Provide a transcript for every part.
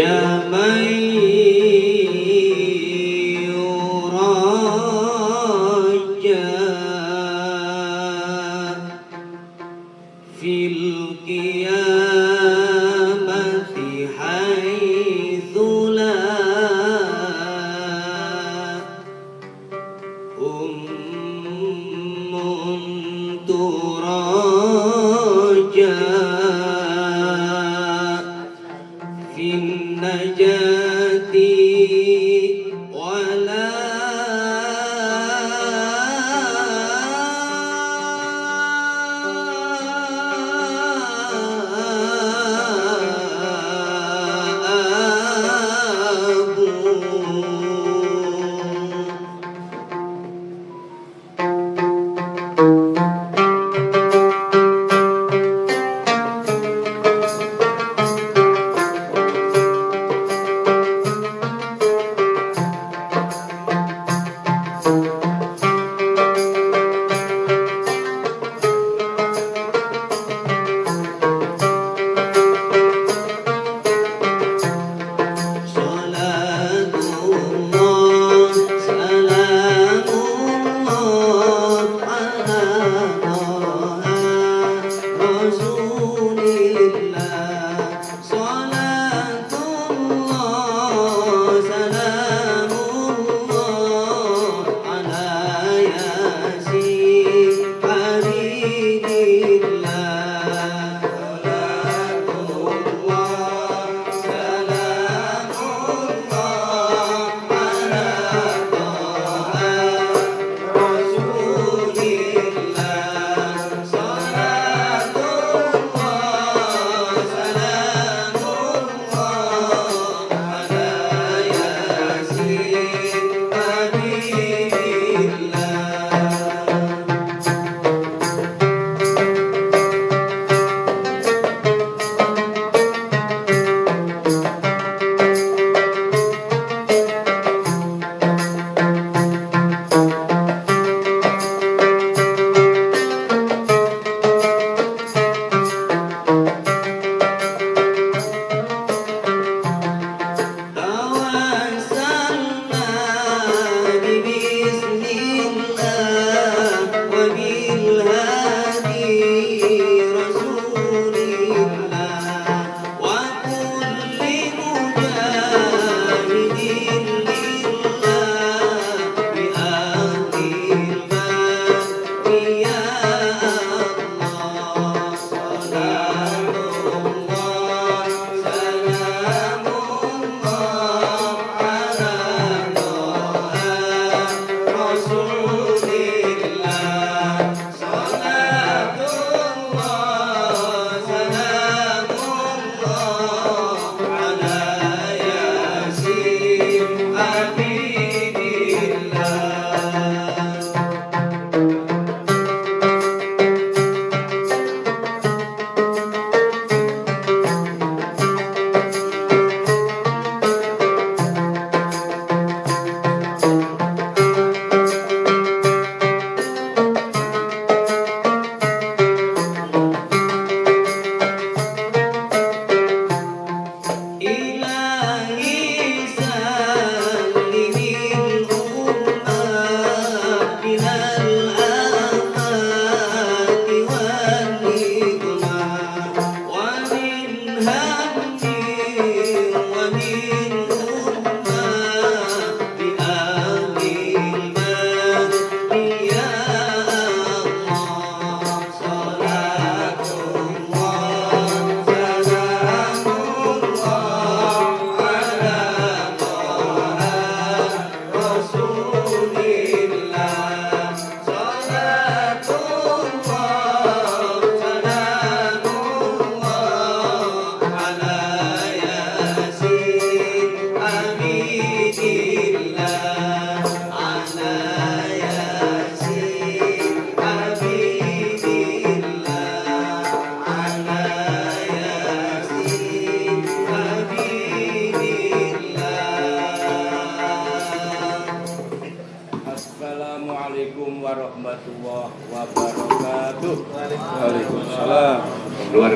يا من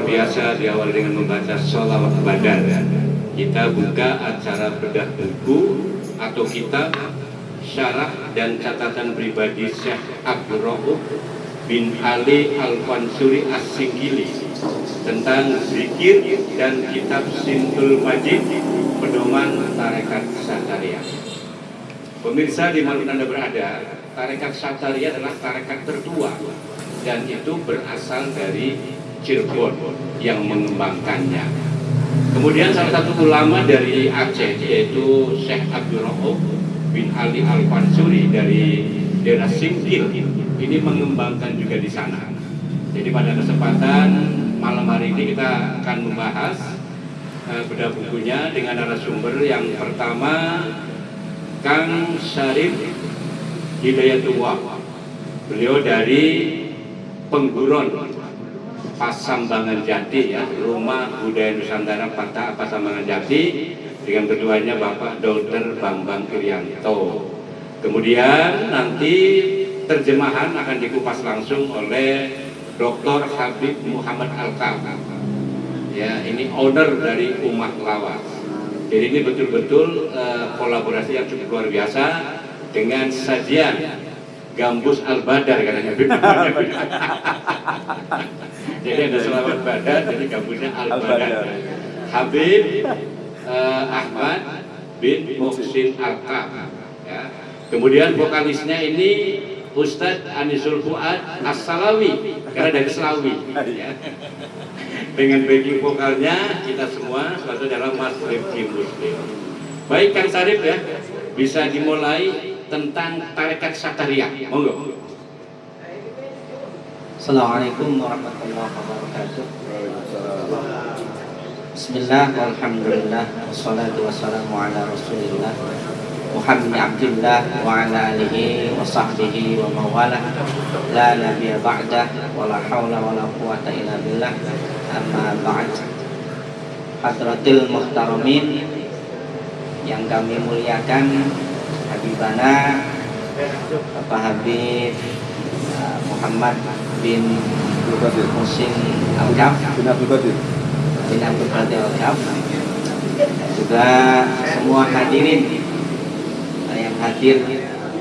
biasa diawali dengan membaca sholawat badar. Kita buka acara bedah buku atau kitab syarah dan catatan pribadi Syekh Abdul Rauf bin Ali Al-Fansuri As-Singgili tentang zikir dan kitab Sintul Majid pedoman tarekat Sataria. Pemirsa di mana Anda berada, tarekat Sataria adalah tarekat tertua dan itu berasal dari Cirebon yang mengembangkannya. Kemudian salah satu ulama dari Aceh yaitu Syekh Abdul Rauf bin Ali Al-Fansuri dari daerah Singkil ini mengembangkan juga di sana. Jadi pada kesempatan malam hari ini kita akan membahas uh, bedah bukunya dengan narasumber yang pertama Kang Syarif Hidayatullah. Beliau dari Pengguron Pasambangan Jati ya, Rumah Budaya Nusantara Patah Pasambangan Jati dengan ketuanya Bapak Dr. Bambang Irianto. Kemudian nanti terjemahan akan dikupas langsung oleh Dr. Habib Muhammad Alkam. Ya, ini owner dari Umat Lawas. Jadi ini betul-betul uh, kolaborasi yang cukup luar biasa dengan sajian Gambus Al-Badar katanya. jadi ada selamat badar, jadi gambusnya Al-Badar. Habib uh, Ahmad bin Muhsin Al-Kam. Ya. Kemudian vokalisnya ini Ustadz Anisul Fuad As-Salawi karena dari Selawi ya. dengan backing vokalnya kita semua suatu dalam Mas Rifki Muslim baik Kang Sarif ya bisa dimulai tentang tarekat Sataria monggo. Assalamualaikum warahmatullahi wabarakatuh. Bismillah, Alhamdulillah, wassalatu wassalamu ala rasulillah Muhammad Abdullah wa ala alihi wa sahbihi wa mawala La nabiya ba'dah wa la hawla wa la quwata illa billah. Amma ba'd. Hadratil muhtaramin Yang kami muliakan Habibana Bapak Habib uh, Muhammad bin Musim Al-Kaf bin Abdul Qadir. Bin Abdul Qadir Al-Kaf. Juga semua hadirin yang hadir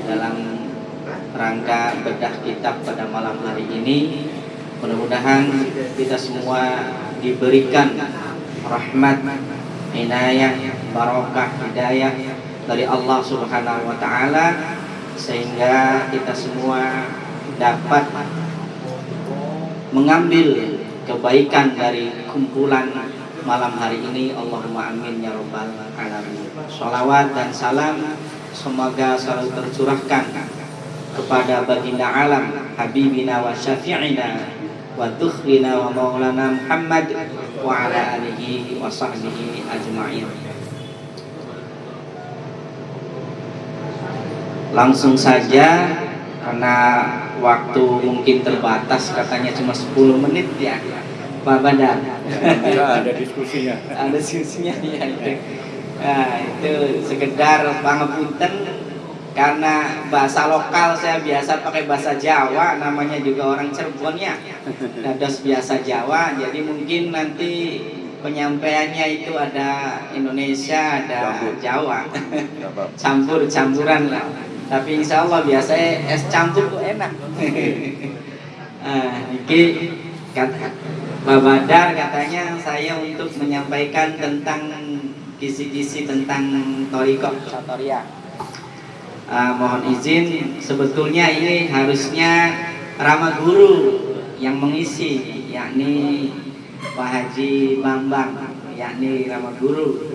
dalam rangka bedah kitab pada malam hari ini. Mudah-mudahan kita semua diberikan rahmat inayah barokah hidayah dari Allah Subhanahu wa taala sehingga kita semua dapat mengambil kebaikan dari kumpulan malam hari ini Allahumma amin ya rabbal alamin. Salawat dan salam semoga selalu tercurahkan kepada baginda alam habibina wa syafi'ina wa wa maulana Muhammad wa ala alihi wa sahbihi ajma'in langsung saja karena waktu mungkin terbatas katanya cuma 10 menit ya. Pak Badar ya, ada diskusinya. Ada diskusinya ya itu. Nah, itu sekedar pangapunten karena bahasa lokal saya biasa pakai bahasa Jawa namanya juga orang Cirebon ya. Dados biasa Jawa jadi mungkin nanti penyampaiannya itu ada Indonesia ada. Jawa. Campur campuran lah tapi insya Allah biasanya es campur tuh enak. Nah, ini kata Pak Badar katanya saya untuk menyampaikan tentang kisi-kisi tentang Toriko. Satoria. Ah, mohon izin sebetulnya ini harusnya Rama Guru yang mengisi yakni Pak Haji Bambang yakni Rama Guru.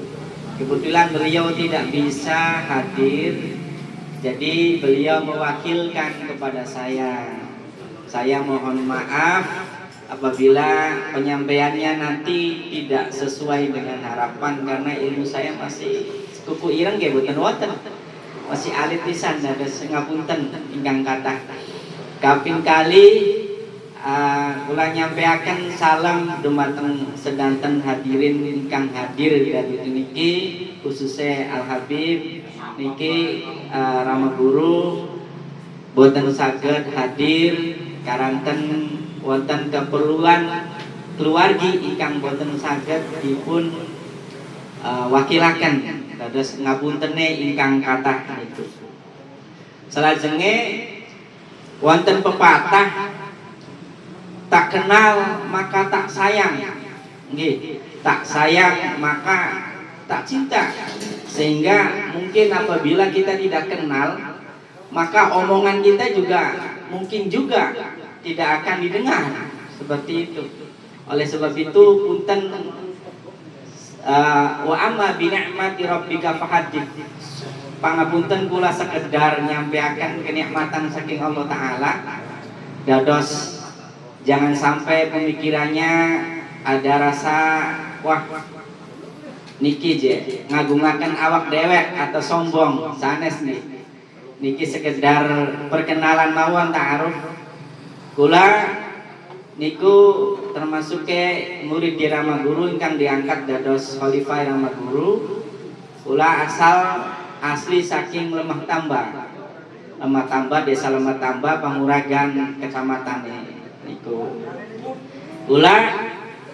Kebetulan beliau tidak bisa hadir jadi beliau mewakilkan kepada saya. Saya mohon maaf apabila penyampaiannya nanti tidak sesuai dengan harapan karena ilmu saya masih kuku ireng ya buatan wonten. Masih alit pisan ada ngapunten ingkang kata kaping kali uh, kula nyampeaken salam dumateng sedanten hadirin ingkang hadir dari niki khususnya Al Habib niki uh, Rama Guru boten saged hadir karanten wonten keperluan keluargi ingkang boten saged dipun uh, wakilaken dados ngapuntene ingkang kathah niku. Salajenge wonten pepatah tak kenal maka tak sayang. Nggih, tak sayang maka tak cinta. Sehingga mungkin apabila kita tidak kenal, maka omongan kita juga mungkin juga tidak akan didengar seperti itu. Oleh sebab itu punten uh, wa amma bi ni'mati rabbika fahaddith. Pangapunten kula sekedar nyampeaken kenikmatan saking Allah taala. Dados jangan sampai pemikirannya ada rasa wah niki je ngagungaken awak dewek atau sombong. Sanes nih niki sekedar perkenalan mawon ta'aruf. Kula niku termasuk ke murid di Rama Guru ingkang diangkat dados khalifah Rama Guru. Kula asal asli saking lemah tambah lemah tambah desa lemah tambah panguragan kecamatan niku kula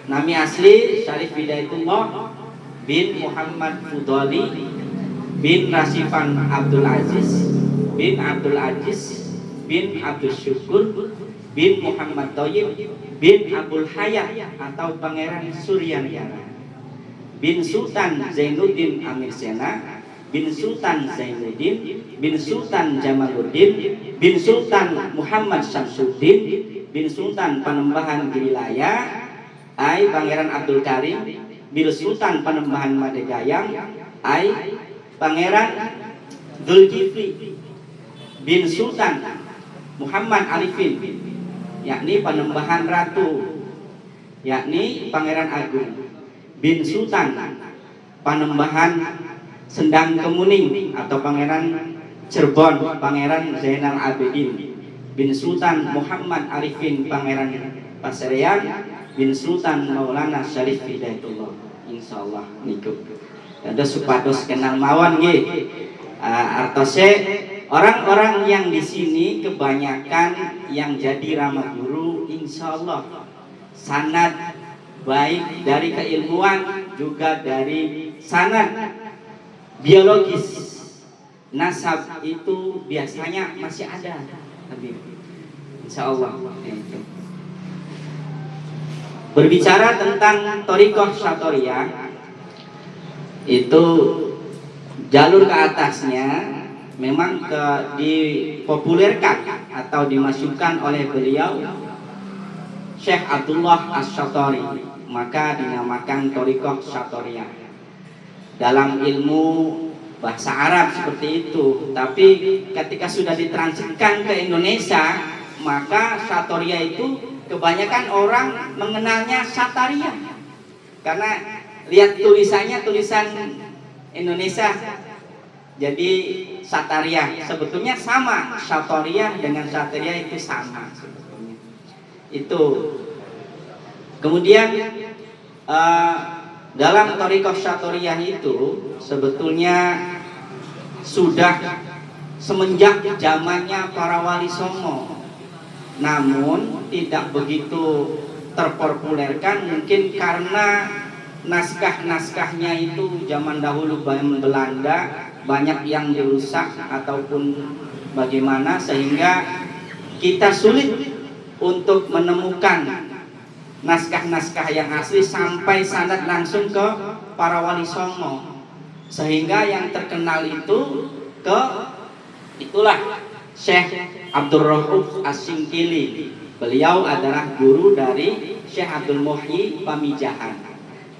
nami asli Syarif Bidayatullah bin Muhammad Fudoli bin Rasifan Abdul Aziz bin Abdul Aziz bin Abdul Syukur bin Muhammad Toyib bin Abdul Hayat atau Pangeran Suryanyana. Bin Sultan Zainuddin Amir Sena bin Sultan Zainuddin bin Sultan Jamaluddin bin Sultan Muhammad Syamsuddin bin Sultan Panembahan Girilaya Ai Pangeran Abdul Karim bin Sultan Panembahan Madegayang Ai Pangeran Zulkifli bin Sultan Muhammad Arifin yakni Panembahan Ratu yakni Pangeran Agung bin Sultan Panembahan Sendang Kemuning atau Pangeran Cirebon Pangeran Zainal Abidin bin Sultan Muhammad Arifin Pangeran Paserean bin Sultan Maulana Syarif Hidayatullah. Insyaallah niku. Ada supados kenal mawon nggih. Uh, artose orang-orang yang di sini kebanyakan yang jadi ramah guru insyaallah sanad baik dari keilmuan juga dari sanad biologis. Nasab itu biasanya masih ada insyaallah. Itu berbicara tentang Torikoh Satoria itu jalur ke atasnya memang ke dipopulerkan atau dimasukkan oleh beliau Syekh Abdullah As-Satori maka dinamakan Torikoh Satoria dalam ilmu bahasa Arab seperti itu. Tapi ketika sudah ditransitkan ke Indonesia maka Satoria itu kebanyakan orang mengenalnya Sataria. Karena lihat tulisannya tulisan Indonesia. Jadi Sataria sebetulnya sama. Sataria dengan Sataria itu sama itu. Kemudian uh, dalam Torikoh Sataria itu sebetulnya sudah semenjak zamannya para wali songo. Namun tidak begitu terpopulerkan mungkin karena naskah-naskahnya itu zaman dahulu Belanda banyak yang dirusak ataupun bagaimana sehingga kita sulit untuk menemukan naskah-naskah yang asli sampai sanad langsung ke para wali songo sehingga yang terkenal itu ke itulah Syekh Abdul Rauf As-Singkili. Beliau adalah guru dari Syekh Abdul Muhyi Pamijahan.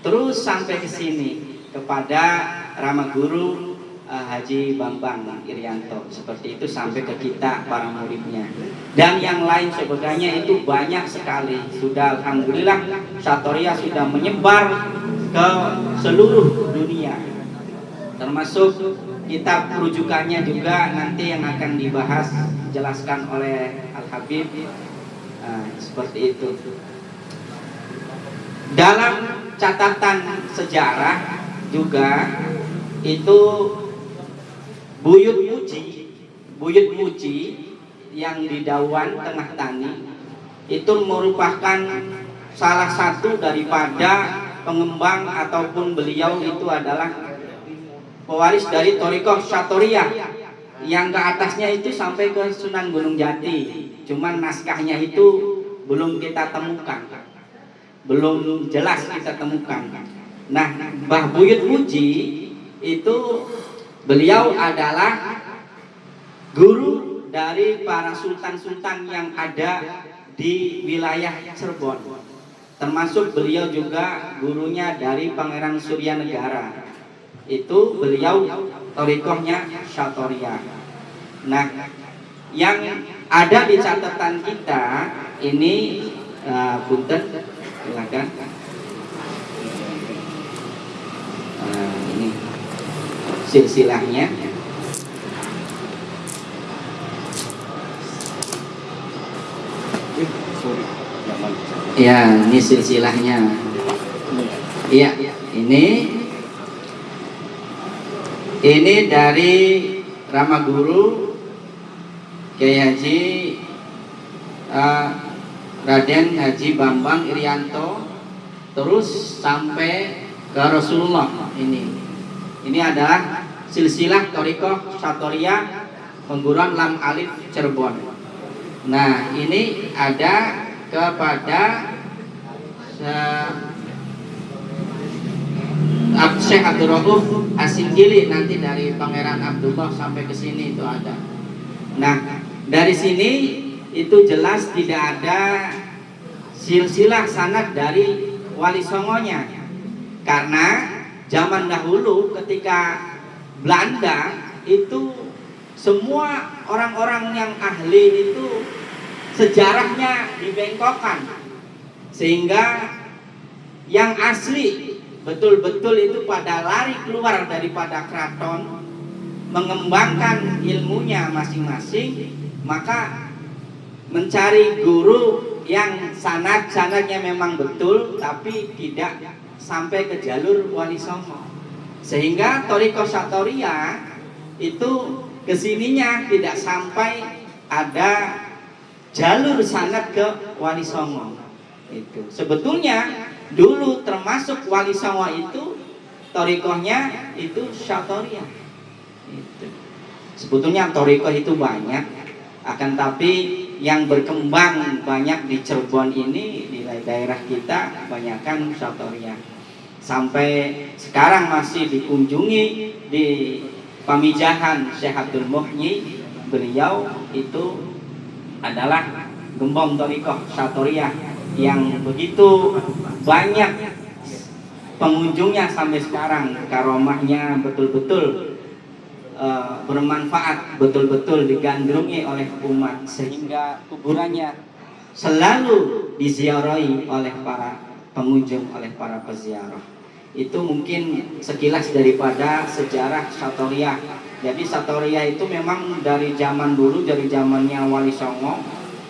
Terus sampai ke sini kepada Rama Guru uh, Haji Bambang Irianto. Seperti itu sampai ke kita para muridnya. Dan yang lain sebagainya itu banyak sekali. Sudah alhamdulillah Satoria sudah menyebar ke seluruh dunia. Termasuk kitab rujukannya juga nanti yang akan dibahas jelaskan oleh Al Habib nah, seperti itu dalam catatan sejarah juga itu Buyut Muji Buyut Muji yang di Dawan Tengah Tani itu merupakan salah satu daripada pengembang ataupun beliau itu adalah pewaris dari Torikoh Satoriyah yang ke atasnya itu sampai ke Sunan Gunung Jati. Cuman naskahnya itu belum kita temukan. Belum jelas kita temukan. Nah Mbah Buyut Muji itu beliau adalah guru dari para sultan-sultan yang ada di wilayah Cirebon. Termasuk beliau juga gurunya dari Pangeran Surya Negara itu beliau torikohnya Syatoria. Nah yang ada di catatan kita ini uh, punten silakan uh, ini silsilahnya. Ya, ini silsilahnya. Iya, ini. Ini dari Ramaguru Kiai Haji uh, Raden Haji Bambang Irianto. Terus sampai ke Rasulullah ini. Ini adalah silsilah Toriko Satoria pengguruan Lam Alif Cirebon. Nah, ini ada kepada Syekh Abdul Rauf Asingkili nanti dari Pangeran Abdullah sampai ke sini itu ada. Nah, dari sini itu jelas tidak ada silsilah sanad dari wali songonya. Karena zaman dahulu ketika Belanda itu semua orang-orang yang ahli itu sejarahnya dibengkokkan sehingga yang asli betul-betul itu pada lari keluar daripada keraton mengembangkan ilmunya masing-masing maka mencari guru yang sanad-sanadnya memang betul tapi tidak sampai ke jalur wali songo sehingga Toriko Satoria itu ke sininya tidak sampai ada jalur sangat ke Wali Songo. Itu. Sebetulnya dulu termasuk Wali Songo itu torikohnya itu Syatoria itu. Sebetulnya torikoh itu banyak akan tapi yang berkembang banyak di Cirebon ini di daerah kita banyakkan Syatoria sampai sekarang masih dikunjungi di Pamijahan Syekh Abdul Muhyi. Beliau itu adalah gembong torikoh Satoriyah yang begitu banyak pengunjungnya sampai sekarang. Karomahnya betul-betul uh, bermanfaat betul-betul digandrungi oleh umat sehingga kuburannya selalu diziarahi oleh para pengunjung oleh para peziarah itu mungkin sekilas daripada sejarah Satoriyah jadi Satoria itu memang dari zaman dulu, dari zamannya Wali Songo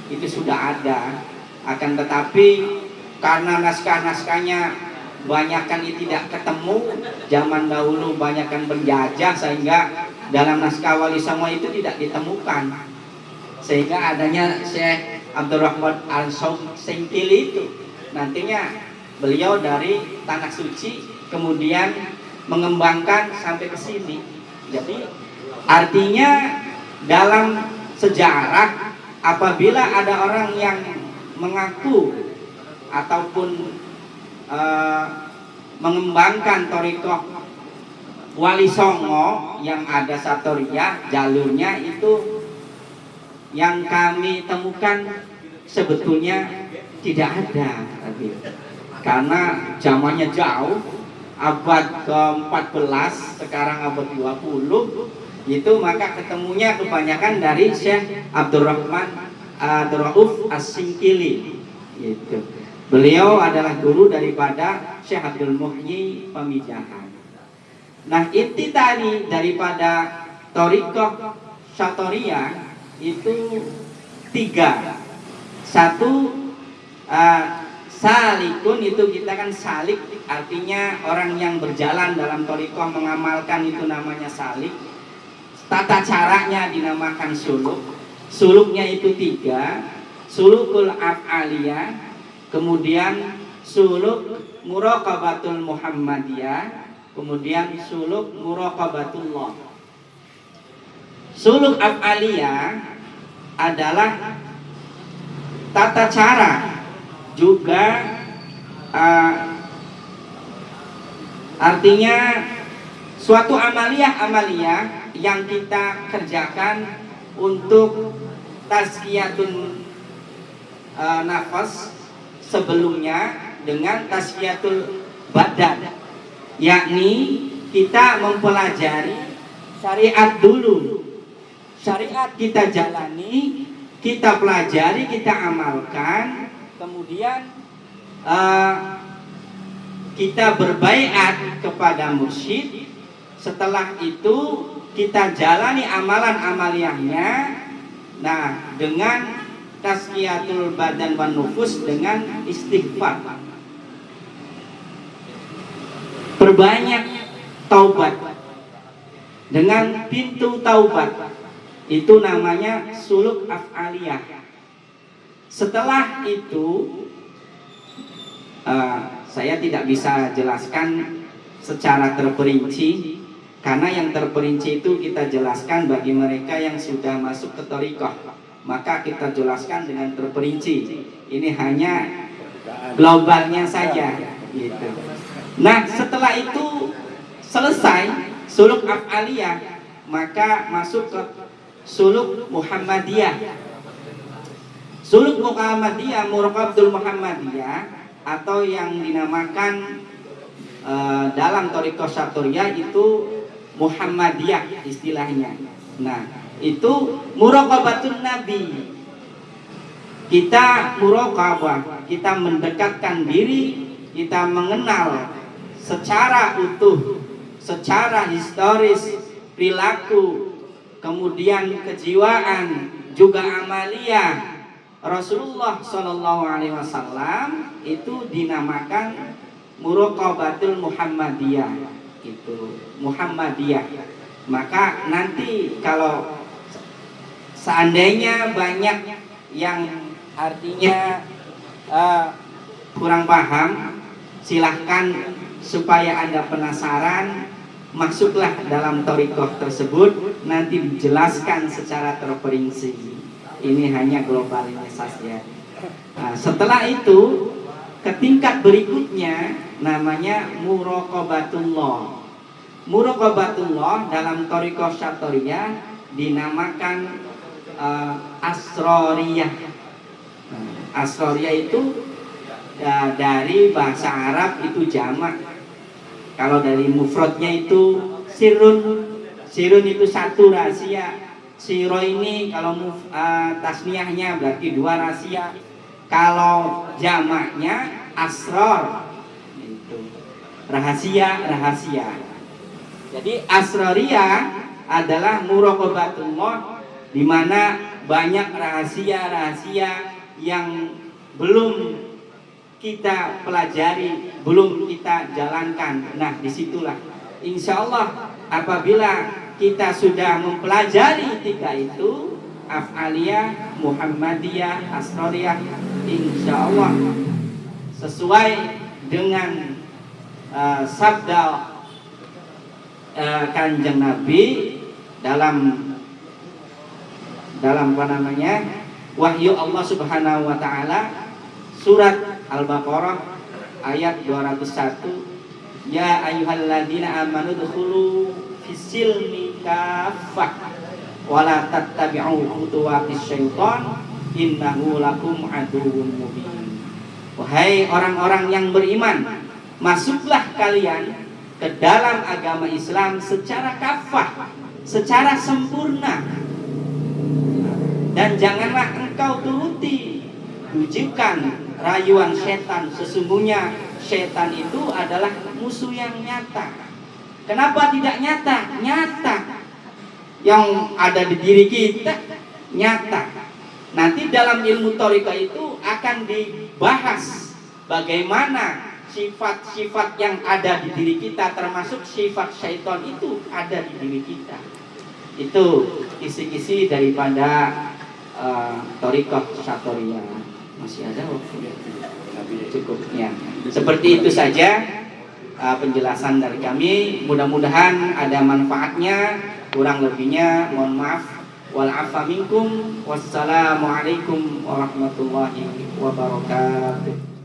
itu sudah ada. Akan tetapi karena naskah-naskahnya banyakkan tidak ketemu, zaman dahulu banyakkan berjajah sehingga dalam naskah Wali Songo itu tidak ditemukan. Sehingga adanya Syekh Abdurrahman Al-Sengkili itu nantinya beliau dari tanah suci kemudian mengembangkan sampai ke sini. Jadi artinya dalam sejarah apabila ada orang yang mengaku ataupun uh, mengembangkan torikoh wali songo yang ada satoria jalurnya itu yang kami temukan sebetulnya tidak ada. Karena zamannya jauh abad ke-14 sekarang abad 20 itu maka ketemunya kebanyakan dari Syekh Abdurrahman Abdul Rauf As-Singkili gitu. Beliau adalah guru daripada Syekh Abdul Muhyi Pemijahan. Nah, inti tadi daripada Torikoh Syatoria itu tiga. Satu uh, Salikun itu kita kan salik artinya orang yang berjalan dalam torikoh mengamalkan itu namanya salik. Tata caranya dinamakan suluk. Suluknya itu tiga. Sulukul af'aliyah, kemudian suluk muraqabatul Muhammadiyah, kemudian suluk muraqabatullah. Suluk af'aliyah adalah tata cara juga uh, artinya suatu amaliyah-amaliyah yang kita kerjakan untuk tazkiyatun uh, nafas sebelumnya dengan tasfiyatul badan. Yakni kita mempelajari syariat dulu. Syariat kita jalani kita pelajari kita amalkan kemudian uh, kita berbaiat kepada mursyid. Setelah itu kita jalani amalan amaliyahnya nah dengan tasqiyatul badan wan nufus dengan istighfar. Perbanyak taubat. Dengan pintu taubat. Itu namanya suluk af'aliyah. Setelah itu uh, saya tidak bisa jelaskan secara terperinci karena yang terperinci itu kita jelaskan bagi mereka yang sudah masuk ke torikoh. Maka kita jelaskan dengan terperinci. Ini hanya globalnya saja gitu. Nah setelah itu selesai suluk af'aliyah maka masuk ke suluk Muhammadiyah. Suluk Muhammadiyah, Murqabdul Muhammadiyah atau yang dinamakan uh, dalam Toriko Saturya itu Muhammadiyah istilahnya. Nah, itu muraqabatun nabi. Kita muraqabah, kita mendekatkan diri, kita mengenal secara utuh, secara historis, perilaku, kemudian kejiwaan, juga amalia Rasulullah Shallallahu Alaihi Wasallam itu dinamakan muraqabatul Muhammadiyah itu Muhammadiyah. Maka nanti kalau seandainya banyak yang artinya uh, kurang paham silahkan supaya Anda penasaran masuklah dalam torikoh tersebut nanti dijelaskan secara terperinci ini hanya globalnya saja nah, setelah itu ke tingkat berikutnya namanya murokobatullah murokobatullah dalam torikoh syatoria dinamakan uh, asroriyah nah, asroriyah itu ya, dari bahasa Arab itu jamak. Kalau dari mufradnya itu sirun sirun itu satu rahasia siro ini kalau uh, tasniahnya berarti dua rahasia. Kalau jamaknya asror. Itu. Rahasia rahasia. Jadi asroria adalah muraqabatullah di mana banyak rahasia-rahasia yang belum kita pelajari, belum kita jalankan. Nah, di situlah. Insya Allah apabila kita sudah mempelajari tiga itu, afaliyah, Muhammadiyah, Asroriyah, insya Allah sesuai dengan uh, sabda uh, kanjeng Nabi dalam dalam apa namanya wahyu Allah Subhanahu Wa Taala surat Al-Baqarah ayat 201 Ya ayyuhalladzina amanu dkhulu fisilmi kafah wala tattabi'u khutuwatis syaitan innahu lakum aduwwun mubin. Wahai orang-orang yang beriman masuklah kalian ke dalam agama Islam secara kafah secara sempurna. Dan janganlah engkau turuti rujukan rayuan setan. Sesungguhnya setan itu adalah musuh yang nyata. Kenapa tidak nyata? Nyata yang ada di diri kita nyata nanti dalam ilmu torika itu akan dibahas bagaimana sifat-sifat yang ada di diri kita termasuk sifat syaitan itu ada di diri kita itu kisi-kisi daripada uh, torikoh satoria masih ada waktu secukupnya. Seperti itu saja uh, penjelasan dari kami. Mudah-mudahan ada manfaatnya. Kurang lebihnya mohon maaf. Wal afa minkum. Wassalamualaikum warahmatullahi wabarakatuh.